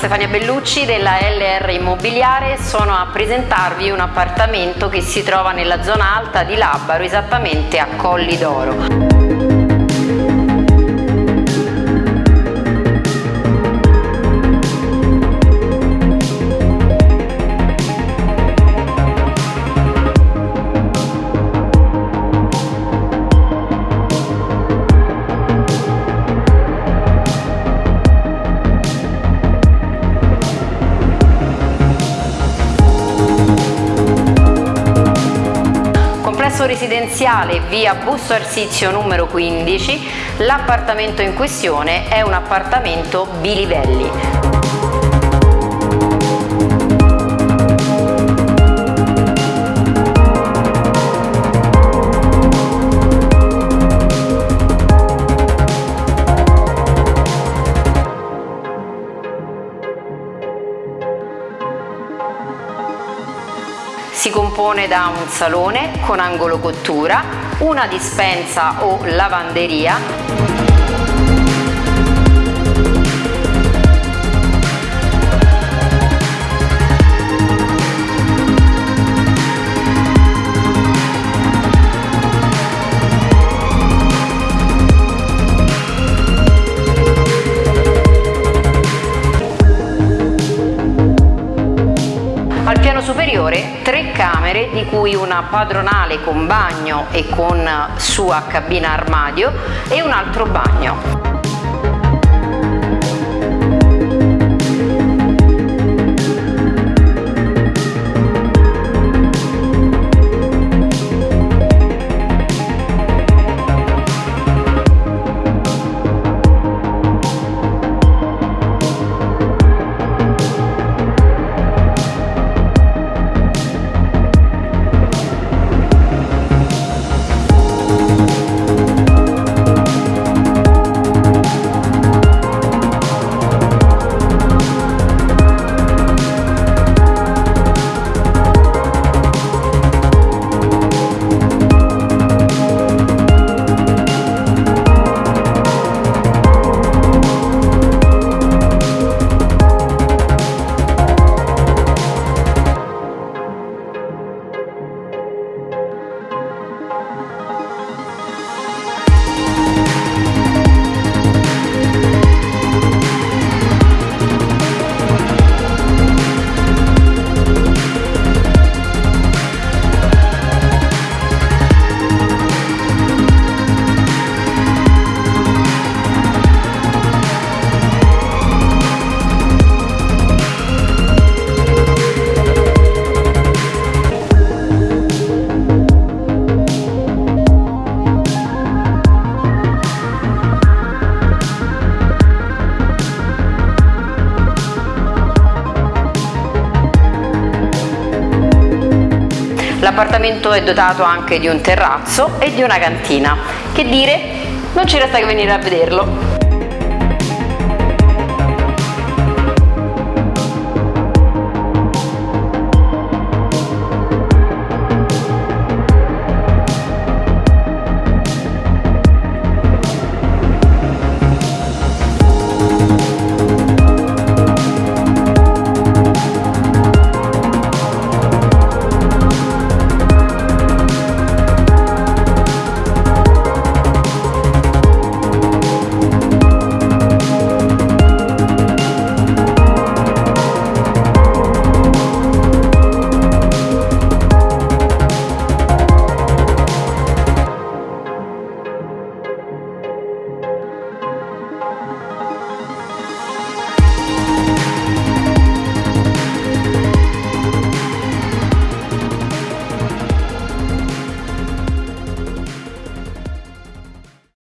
Stefania Bellucci della LR Immobiliare sono a presentarvi un appartamento che si trova nella zona alta di Labaro, esattamente a Colli d'Oro. Residenziale via Busto Arsizio numero 15, l'appartamento in questione è un appartamento bilivelli. Si compone da un salone con angolo cottura, una dispensa o lavanderia, piano superiore tre camere di cui una padronale con bagno e con sua cabina armadio e un altro bagno. L'appartamento è dotato anche di un terrazzo e di una cantina. Che dire? Non ci resta che venire a vederlo.